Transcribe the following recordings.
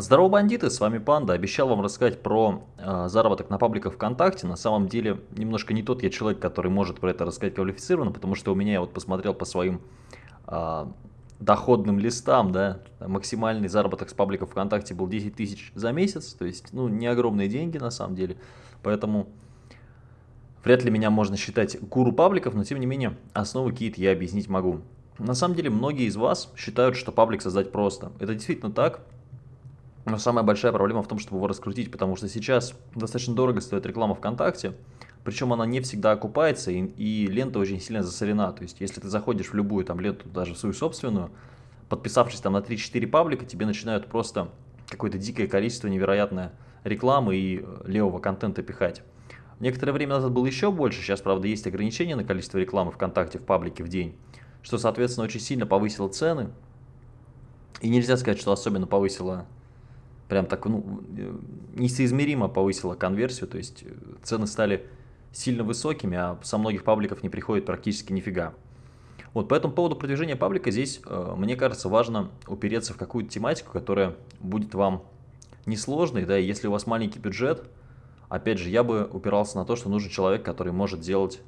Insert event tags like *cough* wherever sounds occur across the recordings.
Здорово, бандиты, с вами Панда. Обещал вам рассказать про э, заработок на пабликах ВКонтакте. На самом деле, немножко не тот я человек, который может про это рассказать квалифицированно, потому что у меня, я вот посмотрел по своим э, доходным листам, да, максимальный заработок с пабликов ВКонтакте был 10 тысяч за месяц, то есть, ну, не огромные деньги на самом деле, поэтому вряд ли меня можно считать гуру пабликов, но тем не менее, основы какие-то я объяснить могу. На самом деле, многие из вас считают, что паблик создать просто. Это действительно так, но самая большая проблема в том, чтобы его раскрутить, потому что сейчас достаточно дорого стоит реклама ВКонтакте, причем она не всегда окупается, и, и лента очень сильно засорена. То есть, если ты заходишь в любую там ленту, даже в свою собственную, подписавшись там на 3-4 паблика, тебе начинают просто какое-то дикое количество невероятное рекламы и э, левого контента пихать. Некоторое время назад было еще больше, сейчас, правда, есть ограничения на количество рекламы ВКонтакте в паблике в день, что, соответственно, очень сильно повысило цены. И нельзя сказать, что особенно повысило прям так, ну, несоизмеримо повысила конверсию, то есть э, цены стали сильно высокими, а со многих пабликов не приходит практически нифига. Вот, по этому поводу продвижения паблика здесь, э, мне кажется, важно упереться в какую-то тематику, которая будет вам несложной, да, и если у вас маленький бюджет, опять же, я бы упирался на то, что нужен человек, который может делать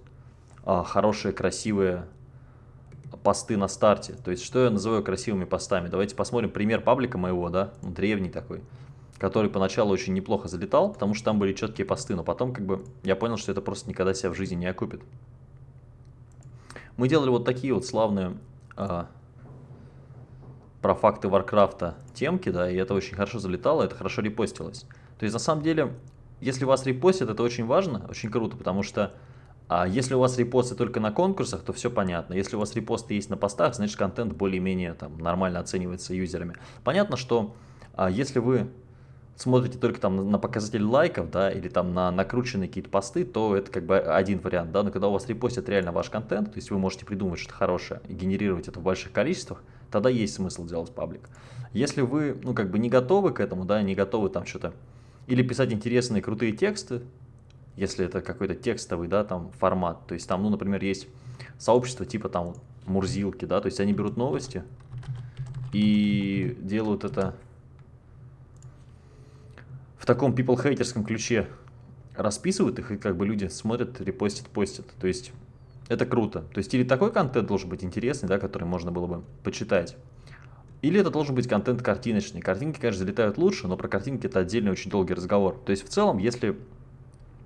а, хорошие, красивые посты на старте. То есть, что я называю красивыми постами? Давайте посмотрим пример паблика моего, да, ну, древний такой, который поначалу очень неплохо залетал, потому что там были четкие посты, но потом как бы я понял, что это просто никогда себя в жизни не окупит. Мы делали вот такие вот славные а, про факты Варкрафта темки, да, и это очень хорошо залетало, это хорошо репостилось. То есть, на самом деле, если вас репостят, это очень важно, очень круто, потому что а если у вас репосты только на конкурсах, то все понятно. Если у вас репосты есть на постах, значит контент более-менее нормально оценивается юзерами. Понятно, что а, если вы смотрите только там на показатель лайков, да, или там на накрученные какие-то посты, то это как бы один вариант, да, но когда у вас репостят реально ваш контент, то есть вы можете придумать что-то хорошее и генерировать это в больших количествах, тогда есть смысл делать паблик. Если вы, ну, как бы не готовы к этому, да, не готовы там что-то, или писать интересные крутые тексты, если это какой-то текстовый, да, там формат. То есть там, ну, например, есть сообщество типа там Мурзилки, да, то есть они берут новости и делают это в таком people-хейтерском ключе, расписывают их, и как бы люди смотрят, репостят, постят. То есть это круто. То есть или такой контент должен быть интересный, да, который можно было бы почитать. Или это должен быть контент картиночный. Картинки, конечно, залетают лучше, но про картинки это отдельный очень долгий разговор. То есть в целом, если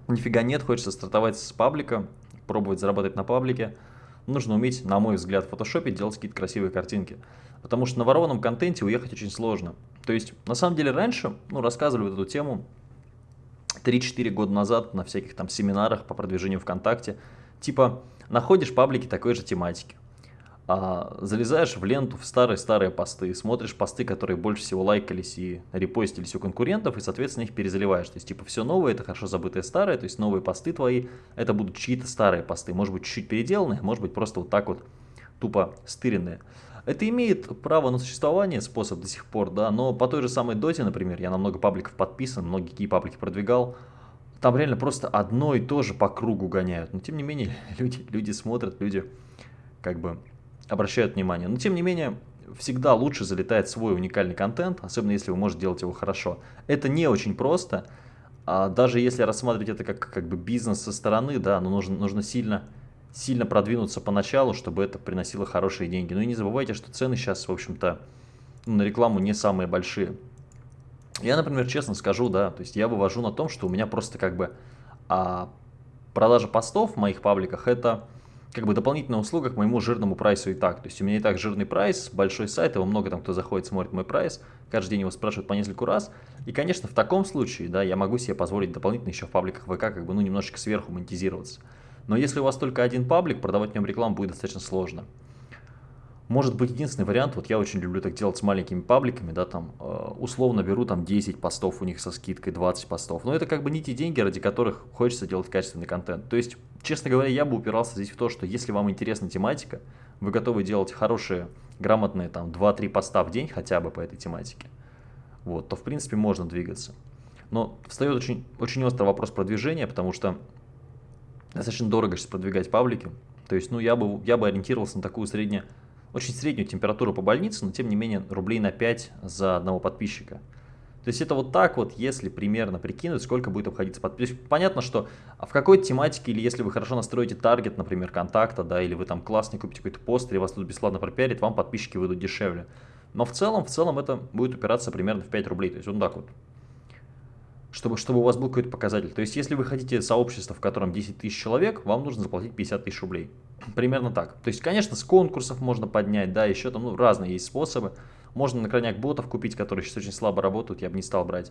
Нифига нет, хочется стартовать с паблика, пробовать заработать на паблике. Нужно уметь, на мой взгляд, в фотошопе делать какие-то красивые картинки. Потому что на ворованном контенте уехать очень сложно. То есть, на самом деле, раньше, ну, рассказывали эту тему 3-4 года назад на всяких там семинарах по продвижению ВКонтакте. Типа, находишь паблики такой же тематики а, залезаешь в ленту в старые-старые посты, смотришь посты, которые больше всего лайкались и репостились у конкурентов, и, соответственно, их перезаливаешь. То есть, типа, все новое, это хорошо забытое старое, то есть новые посты твои, это будут чьи-то старые посты, может быть, чуть-чуть переделанные, может быть, просто вот так вот тупо стыренные. Это имеет право на существование, способ до сих пор, да, но по той же самой доте, например, я на много пабликов подписан, многие паблики продвигал, там реально просто одно и то же по кругу гоняют. Но тем не менее, *laughs* люди, люди смотрят, люди как бы обращают внимание. Но тем не менее, всегда лучше залетает свой уникальный контент, особенно если вы можете делать его хорошо. Это не очень просто, а даже если рассматривать это как, как бы бизнес со стороны, да, но нужно, нужно сильно, сильно продвинуться поначалу, чтобы это приносило хорошие деньги. Ну и не забывайте, что цены сейчас, в общем-то, на рекламу не самые большие. Я, например, честно скажу, да, то есть я вывожу на том, что у меня просто как бы а, продажа постов в моих пабликах это как бы дополнительная услуга к моему жирному прайсу и так. То есть у меня и так жирный прайс, большой сайт, его много там кто заходит, смотрит мой прайс, каждый день его спрашивают по нескольку раз. И, конечно, в таком случае, да, я могу себе позволить дополнительно еще в пабликах ВК как бы, ну, немножечко сверху монетизироваться. Но если у вас только один паблик, продавать в нем рекламу будет достаточно сложно. Может быть единственный вариант, вот я очень люблю так делать с маленькими пабликами, да, там э, условно беру там 10 постов у них со скидкой, 20 постов. Но это как бы не те деньги, ради которых хочется делать качественный контент. То есть, честно говоря, я бы упирался здесь в то, что если вам интересна тематика, вы готовы делать хорошие, грамотные там 2-3 поста в день хотя бы по этой тематике, вот, то в принципе можно двигаться. Но встает очень, очень острый вопрос продвижения, потому что достаточно дорого сейчас продвигать паблики. То есть, ну, я бы, я бы ориентировался на такую среднюю очень среднюю температуру по больнице, но тем не менее рублей на 5 за одного подписчика. То есть это вот так вот, если примерно прикинуть, сколько будет обходиться под... То есть понятно, что в какой-то тематике, или если вы хорошо настроите таргет, например, контакта, да, или вы там классный купите какой-то пост, или вас тут бесплатно пропиарит, вам подписчики выйдут дешевле. Но в целом, в целом это будет упираться примерно в 5 рублей. То есть вот так вот. Чтобы, чтобы у вас был какой-то показатель. То есть если вы хотите сообщество, в котором 10 тысяч человек, вам нужно заплатить 50 тысяч рублей. Примерно так. То есть, конечно, с конкурсов можно поднять, да, еще там ну, разные есть способы. Можно на крайняк ботов купить, которые сейчас очень слабо работают, я бы не стал брать.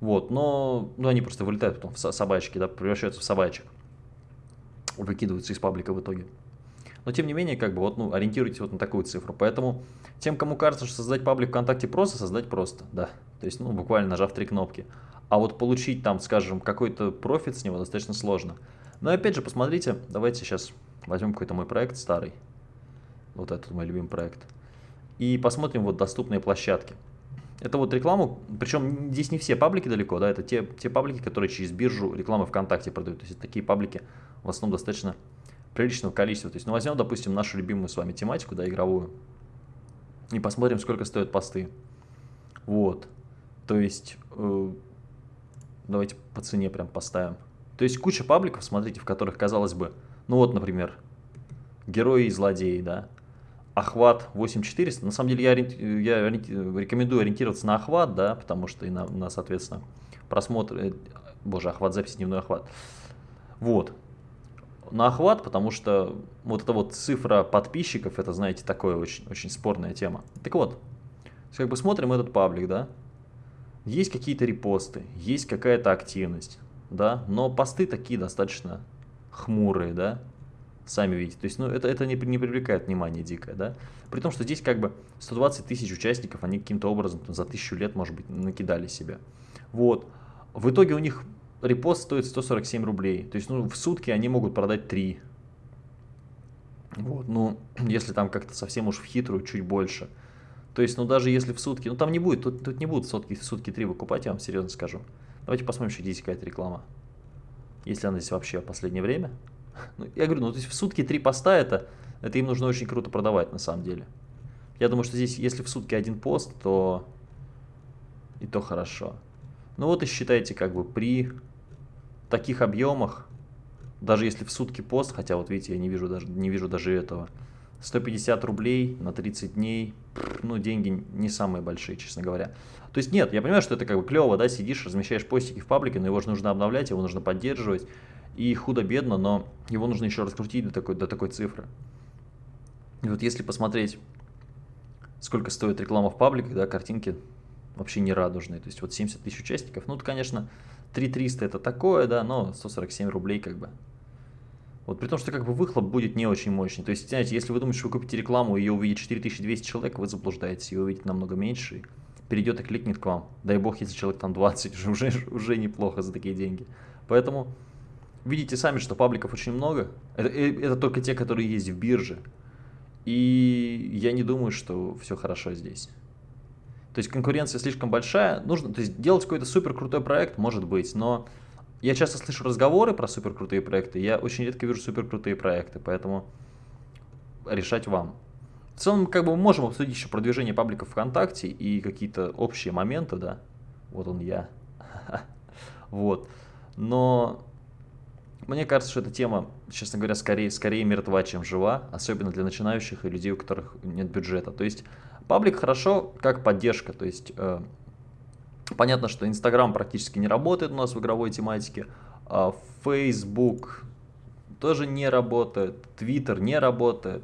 Вот, но ну, они просто вылетают потом в собачки, да, превращаются в собачек. Выкидываются из паблика в итоге. Но тем не менее, как бы вот, ну, ориентируйтесь вот на такую цифру. Поэтому тем, кому кажется, что создать паблик ВКонтакте просто, создать просто, да. То есть, ну, буквально нажав три кнопки. А вот получить там, скажем, какой-то профит с него достаточно сложно. Но опять же, посмотрите, давайте сейчас возьмем какой-то мой проект старый. Вот этот мой любимый проект и посмотрим вот доступные площадки. Это вот рекламу, причем здесь не все паблики далеко, да, это те, те паблики, которые через биржу рекламы ВКонтакте продают. То есть такие паблики в основном достаточно приличного количества. То есть, ну, возьмем, допустим, нашу любимую с вами тематику, да, игровую, и посмотрим, сколько стоят посты. Вот. То есть, э, давайте по цене прям поставим. То есть, куча пабликов, смотрите, в которых, казалось бы, ну вот, например, герои и злодеи, да, охват 8400. На самом деле я, я рекомендую ориентироваться на охват, да, потому что и на, на соответственно, просмотр, э, боже, охват записи, дневной охват. Вот. На охват, потому что вот эта вот цифра подписчиков, это, знаете, такое очень, очень спорная тема. Так вот, как бы смотрим этот паблик, да, есть какие-то репосты, есть какая-то активность, да, но посты такие достаточно хмурые, да, Сами видите. То есть, ну, это, это не, не привлекает внимания дикое, да. При том, что здесь как бы 120 тысяч участников, они каким-то образом там, за тысячу лет, может быть, накидали себя. Вот. В итоге у них репост стоит 147 рублей. То есть, ну, в сутки они могут продать 3. Вот, ну, *clears throat* если там как-то совсем уж в хитрую, чуть больше. То есть, ну, даже если в сутки, ну, там не будет, тут, тут не будут сутки, сутки 3 выкупать, я вам серьезно скажу. Давайте посмотрим, что здесь какая-то реклама. Если она здесь вообще в последнее время. *laughs* Ну, я говорю, ну то есть в сутки три поста это, это им нужно очень круто продавать на самом деле. Я думаю, что здесь, если в сутки один пост, то и то хорошо. Ну вот и считайте, как бы при таких объемах, даже если в сутки пост, хотя вот видите, я не вижу даже, не вижу даже этого, 150 рублей на 30 дней, ну деньги не самые большие, честно говоря. То есть нет, я понимаю, что это как бы клево, да, сидишь, размещаешь постики в паблике, но его же нужно обновлять, его нужно поддерживать и худо-бедно, но его нужно еще раскрутить до такой, до такой цифры. И вот если посмотреть, сколько стоит реклама в пабликах, да, картинки вообще не радужные. То есть вот 70 тысяч участников, ну, конечно, 3300 это такое, да, но 147 рублей как бы. Вот при том, что как бы выхлоп будет не очень мощный. То есть, знаете, если вы думаете, что вы купите рекламу и ее увидит 4200 человек, вы заблуждаетесь, ее увидит намного меньше, перейдет и кликнет к вам. Дай бог, если человек там 20, *laughs* уже, уже, уже неплохо за такие деньги. Поэтому видите сами, что пабликов очень много. Это, э, это только те, которые есть в бирже. И я не думаю, что все хорошо здесь. То есть конкуренция слишком большая. Нужно, то есть делать какой-то супер крутой проект, может быть, но я часто слышу разговоры про супер крутые проекты, я очень редко вижу супер крутые проекты, поэтому решать вам. В целом, как бы мы можем обсудить еще продвижение пабликов ВКонтакте и какие-то общие моменты, да. Вот он я. *laughs* Вот. Но мне кажется, что эта тема, честно говоря, скорее, скорее мертва, чем жива, особенно для начинающих и людей, у которых нет бюджета. То есть паблик хорошо как поддержка, то есть э, понятно, что Инстаграм практически не работает у нас в игровой тематике, а Facebook тоже не работает, Twitter не работает,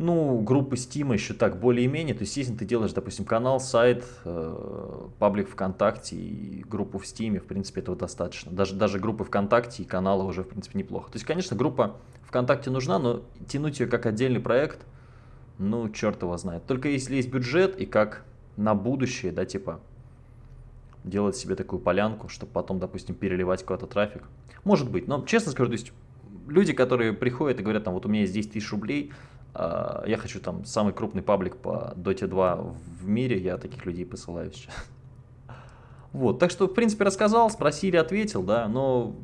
ну, группы Steam еще так более-менее. То есть, если ты делаешь, допустим, канал, сайт, э, паблик ВКонтакте и группу в Steam, в принципе, этого достаточно. Даже, даже группы ВКонтакте и канала уже, в принципе, неплохо. То есть, конечно, группа ВКонтакте нужна, но тянуть ее как отдельный проект, ну, черт его знает. Только если есть бюджет и как на будущее, да, типа, делать себе такую полянку, чтобы потом, допустим, переливать куда-то трафик. Может быть, но честно скажу, то есть люди, которые приходят и говорят, там, вот у меня есть 10 тысяч рублей, а, я хочу там самый крупный паблик по Dota 2 в мире, я таких людей посылаю сейчас. *laughs* Вот, так что, в принципе, рассказал, спросили, ответил, да, но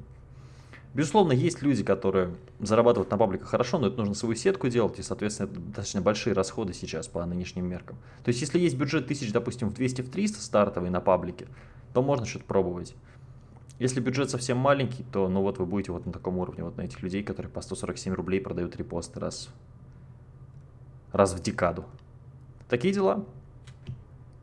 Безусловно, есть люди, которые зарабатывают на пабликах хорошо, но это нужно свою сетку делать, и, соответственно, это достаточно большие расходы сейчас по нынешним меркам. То есть, если есть бюджет тысяч, допустим, в 200-300 стартовый на паблике, то можно что-то пробовать. Если бюджет совсем маленький, то ну вот вы будете вот на таком уровне, вот на этих людей, которые по 147 рублей продают репосты раз, раз в декаду. Такие дела.